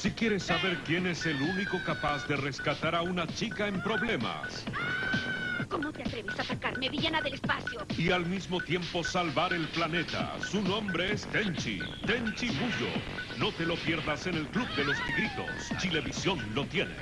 Si quieres saber quién es el único capaz de rescatar a una chica en problemas ¿Cómo te atreves a atacarme, villana del espacio? y al mismo tiempo salvar el planeta, su nombre es Tenchi, Tenchi Muyo. No te lo pierdas en el Club de los Tigritos. Chilevisión lo tiene.